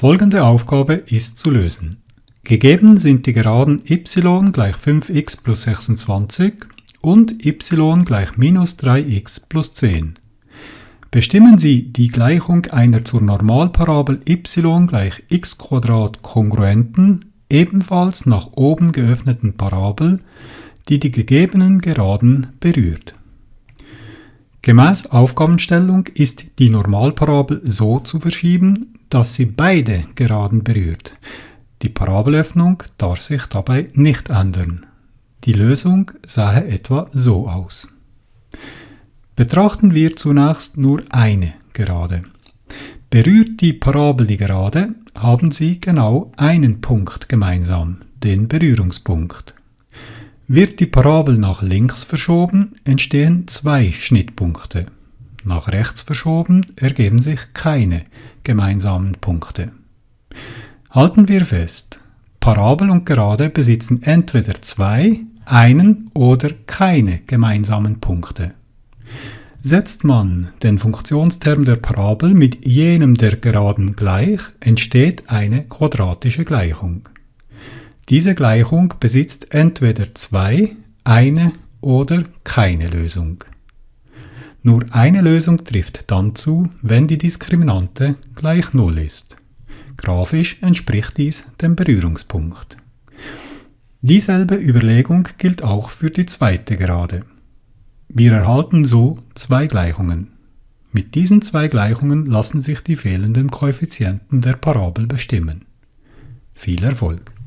Folgende Aufgabe ist zu lösen. Gegeben sind die Geraden y gleich 5x plus 26 und y gleich minus 3x plus 10. Bestimmen Sie die Gleichung einer zur Normalparabel y gleich x kongruenten, ebenfalls nach oben geöffneten Parabel, die die gegebenen Geraden berührt. Gemäß Aufgabenstellung ist die Normalparabel so zu verschieben, dass sie beide Geraden berührt. Die Parabelöffnung darf sich dabei nicht ändern. Die Lösung sah etwa so aus. Betrachten wir zunächst nur eine Gerade. Berührt die Parabel die Gerade, haben sie genau einen Punkt gemeinsam, den Berührungspunkt. Wird die Parabel nach links verschoben, entstehen zwei Schnittpunkte. Nach rechts verschoben ergeben sich keine gemeinsamen Punkte. Halten wir fest, Parabel und Gerade besitzen entweder zwei, einen oder keine gemeinsamen Punkte. Setzt man den Funktionsterm der Parabel mit jenem der Geraden gleich, entsteht eine quadratische Gleichung. Diese Gleichung besitzt entweder zwei, eine oder keine Lösung. Nur eine Lösung trifft dann zu, wenn die Diskriminante gleich 0 ist. Grafisch entspricht dies dem Berührungspunkt. Dieselbe Überlegung gilt auch für die zweite Gerade. Wir erhalten so zwei Gleichungen. Mit diesen zwei Gleichungen lassen sich die fehlenden Koeffizienten der Parabel bestimmen. Viel Erfolg!